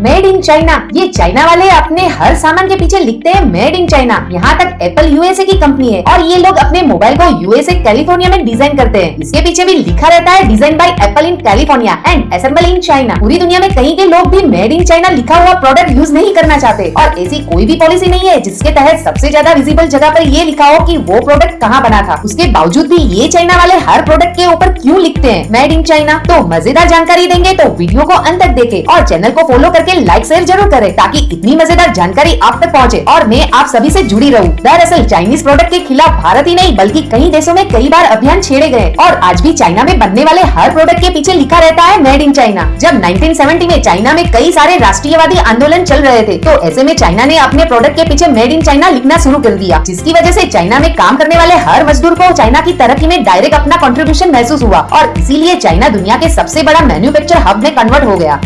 Made in China ये China वाले अपने हर सामान के पीछे लिखते हैं मेड इन चाइना यहाँ तक एप्पल यूएसए की कंपनी है। और ये लोग अपने मोबाइल को यूएसए कैलिफ़ोर्निया में डिज़ाइन करते हैं। इसके पीछे भी लिखा रहता है design by Apple in California and assemble in China पूरी दुनिया में कहीं के लोग भी मेड इन चाइना लिखा हुआ प्रोडक्ट यूज़ नहीं करना चाहते। और ऐसी कोई भी पॉलिसी नहीं है जिसके तहत सबसे ज़्यादा विजिबल जगह पर ये लिखा हो की वो प्रोडक्ट कहाँ बना था। उसके बावजूद भी ये चाइना वाले हर प्रोडक्ट के ऊपर क्यूँ लिखते हैं? मेड इन चाइना तो मज़ेदार जानकारी देंगे तो वीडियो को अंत तक देखे और चैनल को फॉलो करके लाइक शेयर ज़रूर करें ताकि इतनी मज़ेदार जानकारी आप तक पहुँचे और मैं आप सभी से जुड़ी रहूँ। दरअसल चाइनीज़ प्रोडक्ट के खिलाफ भारत ही नहीं, बल्कि कई देशों में कई बार अभियान छेड़े गए और आज भी चाइना में बनने वाले हर प्रोडक्ट के पीछे लिखा रहता है मेड इन चाइना जब 1970 में चाइना में कई सारे राष्ट्रीयवादी आंदोलन चल रहे थे तो ऐसे में चाइना ने अपने प्रोडक्ट के पीछे मेड इन चाइना लिखना शुरू कर दिया, जिसकी वजह से चाइना में काम करने वाले हर मजदूर को चाइना की तरक्की में डायरेक्ट अपना कंट्रीब्यूशन महसूस हुआ। और इसीलिए चाइना दुनिया के सबसे बड़ा मैन्युफैक्चर हब में कन्वर्ट हो गया।